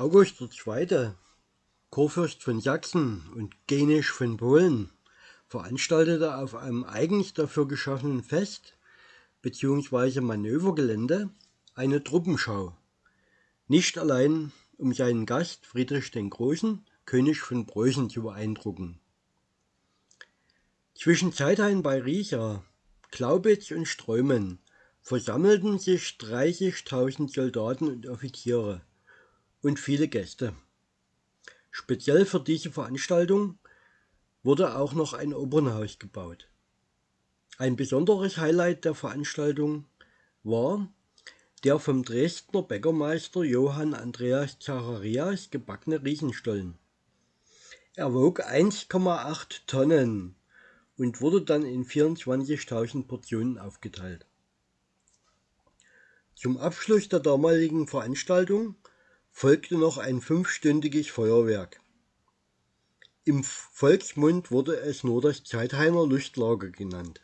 August II., Kurfürst von Sachsen und Genisch von Polen, veranstaltete auf einem eigens dafür geschaffenen Fest bzw. Manövergelände eine Truppenschau, nicht allein um seinen Gast Friedrich den Großen, König von Preußen, zu beeindrucken. Zwischen Zeithain bei Riesa, Glaubitz und Streumen versammelten sich 30.000 Soldaten und Offiziere und viele Gäste. Speziell für diese Veranstaltung wurde auch noch ein Opernhaus gebaut. Ein besonderes Highlight der Veranstaltung war der vom Dresdner Bäckermeister Johann Andreas Zacharias gebackene Riesenstollen. Er wog 1,8 Tonnen und wurde dann in 24.000 Portionen aufgeteilt. Zum Abschluss der damaligen Veranstaltung folgte noch ein fünfstündiges Feuerwerk. Im Volksmund wurde es nur das Zeithainer Lustlager genannt.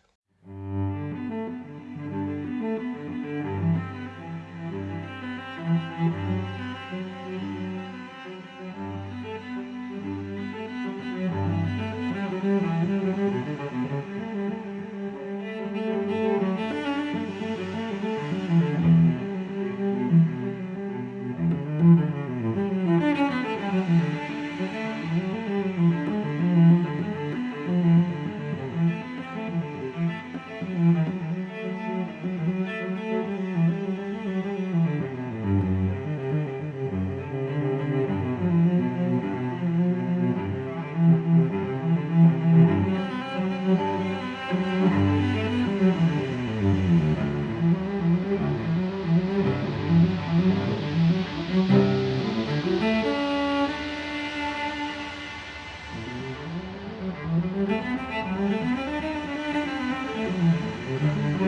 Thank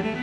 you.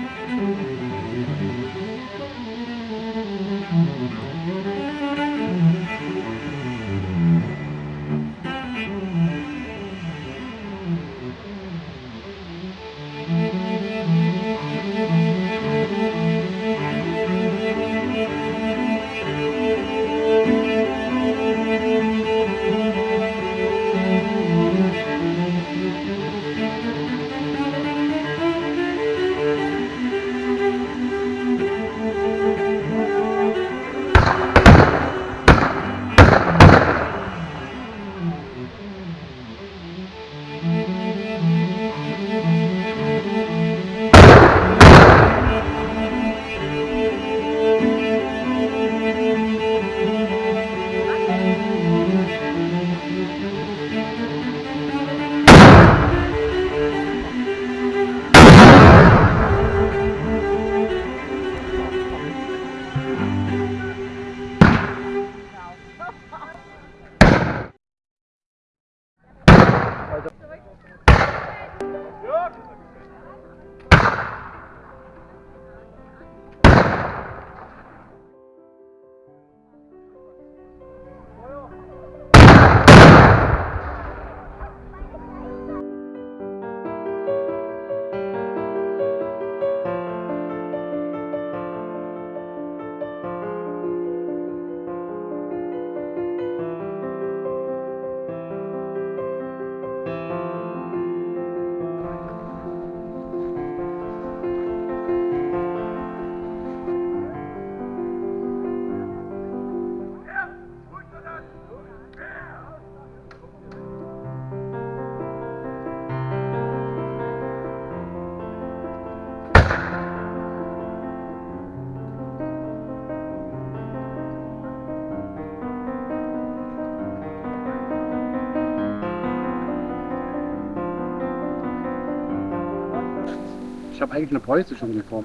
Ich habe eigentlich eine preußische Uniform.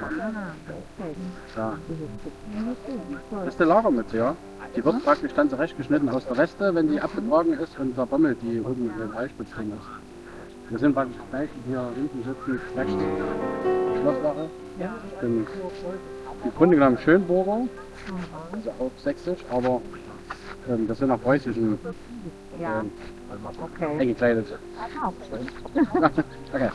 Ja. Das ist der Lagermütze, ja. Die wird praktisch dann zurechtgeschnitten aus der Weste, wenn die abgetragen ist und der Bommel, die oben in den Eichspitz drin ist. Wir sind praktisch gleich hier hinten sitzen, rechts Schlosswache. Ich bin im Grunde genommen Schönburger, also auch sächsisch, aber ähm, das sind nach preußischen ähm, okay. eingekleidet. okay.